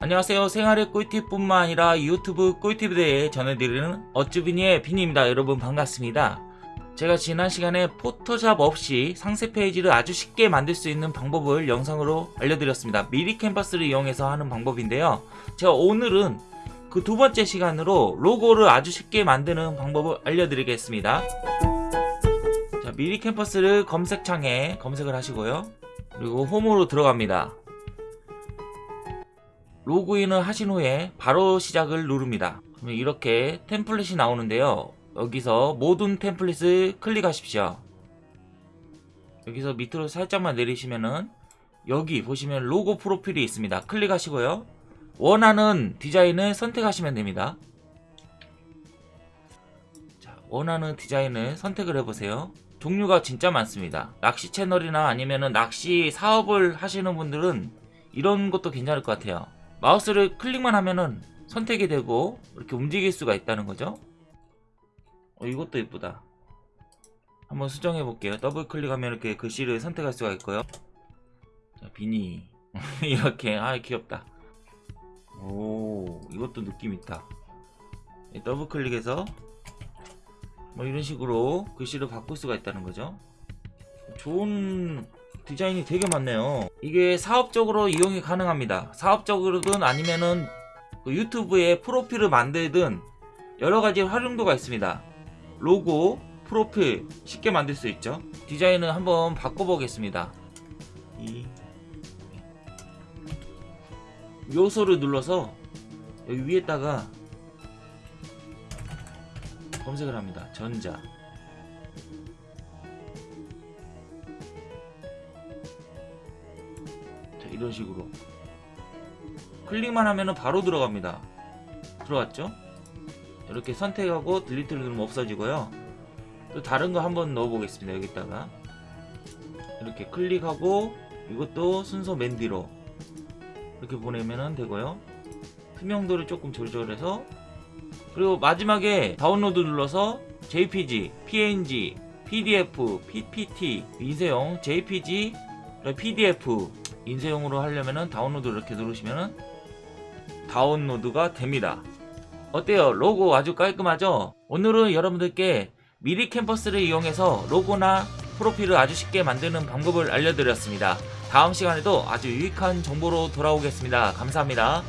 안녕하세요. 생활의 꿀팁뿐만 아니라 유튜브 꿀팁에 대해 전해드리는 어쭈비니의 비니입니다. 여러분 반갑습니다. 제가 지난 시간에 포토샵 없이 상세 페이지를 아주 쉽게 만들 수 있는 방법을 영상으로 알려드렸습니다. 미리 캔버스를 이용해서 하는 방법인데요. 제가 오늘은 그 두 번째 시간으로 로고를 아주 쉽게 만드는 방법을 알려드리겠습니다. 자 미리 캠퍼스를 검색창에 검색을 하시고요. 그리고 홈으로 들어갑니다 로그인을 하신 후에 바로 시작을 누릅니다. 이렇게 템플릿이 나오는데요. 여기서 모든 템플릿을 클릭하십시오. 여기서 밑으로 살짝만 내리시면은 여기 보시면 로고 프로필이 있습니다. 클릭하시고요. 원하는 디자인을 선택하시면 됩니다. 자, 원하는 디자인을 선택을 해보세요. 종류가 진짜 많습니다. 낚시 채널이나 아니면은 낚시 사업을 하시는 분들은 이런 것도 괜찮을 것 같아요. 마우스를 클릭만 하면은 선택이 되고 이렇게 움직일 수가 있다는 거죠? 어, 이것도 예쁘다. 한번 수정해 볼게요. 더블 클릭하면 이렇게 글씨를 선택할 수가 있고요. 자 비니. 이렇게. 아 귀엽다. 오 이것도 느낌 있다. 더블 클릭해서 뭐 이런 식으로 글씨를 바꿀 수가 있다는 거죠? 좋은 디자인이 되게 많네요. 이게 사업적으로 이용이 가능합니다. 사업적으로든 아니면은 그 유튜브에 프로필을 만들든 여러가지 활용도가 있습니다. 로고 프로필 쉽게 만들 수 있죠. 디자인을 한번 바꿔보겠습니다. 이. 요소를 눌러서 여기 위에다가 검색을 합니다. 전자 이런 식으로. 클릭만 하면 바로 들어갑니다. 들어왔죠? 이렇게 선택하고 딜리트를 누르면 없어지고요. 또 다른 거 한번 넣어 보겠습니다. 여기다가. 이렇게 클릭하고 이것도 순서 맨 뒤로 이렇게 보내면 되고요. 투명도를 조금 조절해서 그리고 마지막에 다운로드 눌러서 JPG, PNG, PDF, PPT, 인쇄용 JPG, PDF 인쇄용으로 하려면 다운로드 이렇게 누르시면 다운로드가 됩니다. 어때요? 로고 아주 깔끔하죠? 오늘은 여러분들께 미리 캠퍼스를 이용해서 로고나 프로필을 아주 쉽게 만드는 방법을 알려드렸습니다. 다음 시간에도 아주 유익한 정보로 돌아오겠습니다. 감사합니다